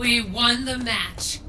We won the match.